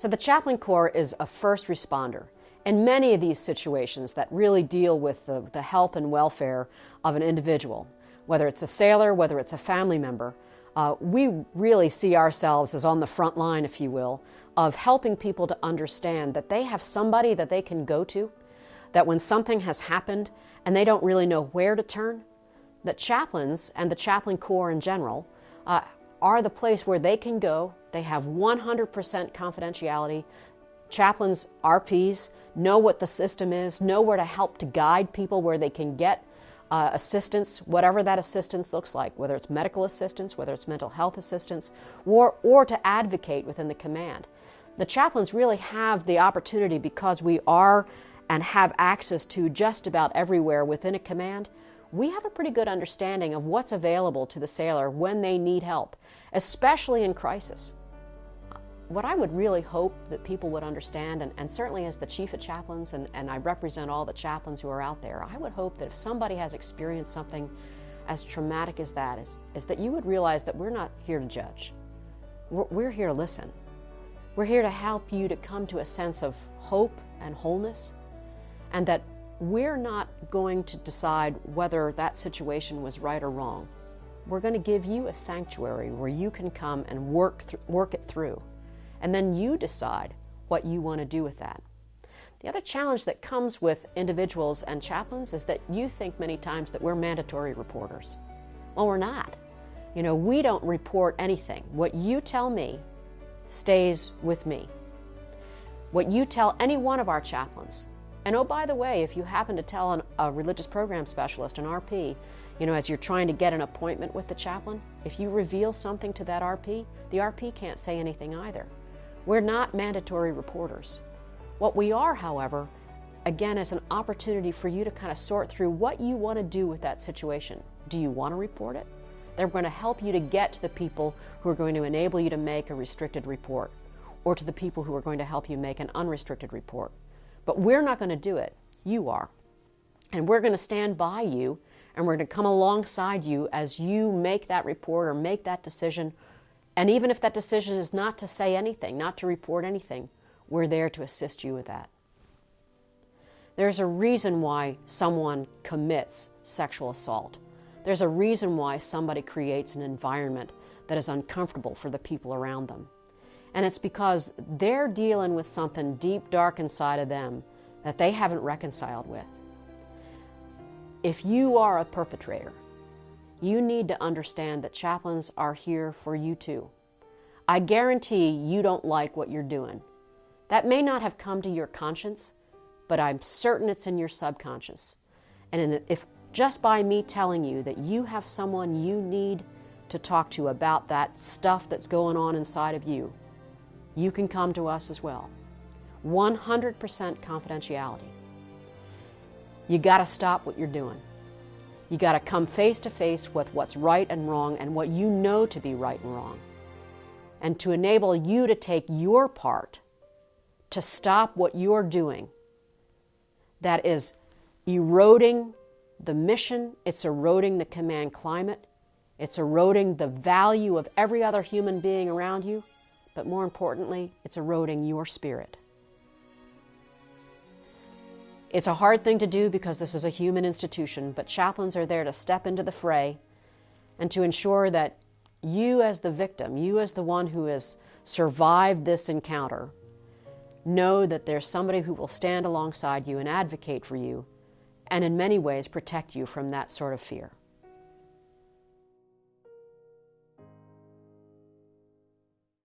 So the Chaplain Corps is a first responder. In many of these situations that really deal with the, the health and welfare of an individual, whether it's a sailor, whether it's a family member, uh, we really see ourselves as on the front line, if you will, of helping people to understand that they have somebody that they can go to, that when something has happened and they don't really know where to turn, that chaplains and the chaplain corps in general uh, are the place where they can go. They have 100% confidentiality. Chaplains, RPs, know what the system is, know where to help to guide people where they can get uh, assistance, whatever that assistance looks like, whether it's medical assistance, whether it's mental health assistance, or, or to advocate within the command. The chaplains really have the opportunity because we are and have access to just about everywhere within a command. We have a pretty good understanding of what's available to the sailor when they need help, especially in crisis what I would really hope that people would understand, and, and certainly as the chief of chaplains, and, and I represent all the chaplains who are out there, I would hope that if somebody has experienced something as traumatic as that, is, is that you would realize that we're not here to judge. We're, we're here to listen. We're here to help you to come to a sense of hope and wholeness, and that we're not going to decide whether that situation was right or wrong. We're going to give you a sanctuary where you can come and work, work it through and then you decide what you want to do with that. The other challenge that comes with individuals and chaplains is that you think many times that we're mandatory reporters. Well, we're not. You know, we don't report anything. What you tell me stays with me. What you tell any one of our chaplains, and oh, by the way, if you happen to tell an, a religious program specialist, an RP, you know, as you're trying to get an appointment with the chaplain, if you reveal something to that RP, the RP can't say anything either. We're not mandatory reporters. What we are, however, again, is an opportunity for you to kind of sort through what you want to do with that situation. Do you want to report it? They're going to help you to get to the people who are going to enable you to make a restricted report or to the people who are going to help you make an unrestricted report. But we're not going to do it. You are. And we're going to stand by you and we're going to come alongside you as you make that report or make that decision and even if that decision is not to say anything, not to report anything, we're there to assist you with that. There's a reason why someone commits sexual assault. There's a reason why somebody creates an environment that is uncomfortable for the people around them. And it's because they're dealing with something deep, dark inside of them that they haven't reconciled with. If you are a perpetrator, you need to understand that chaplains are here for you too. I guarantee you don't like what you're doing. That may not have come to your conscience, but I'm certain it's in your subconscious. And if just by me telling you that you have someone you need to talk to about that stuff that's going on inside of you, you can come to us as well. 100% confidentiality. You got to stop what you're doing. You got to come face to face with what's right and wrong and what you know to be right and wrong. And to enable you to take your part to stop what you're doing that is eroding the mission, it's eroding the command climate, it's eroding the value of every other human being around you, but more importantly, it's eroding your spirit. It's a hard thing to do because this is a human institution, but chaplains are there to step into the fray and to ensure that you, as the victim, you, as the one who has survived this encounter, know that there's somebody who will stand alongside you and advocate for you and, in many ways, protect you from that sort of fear.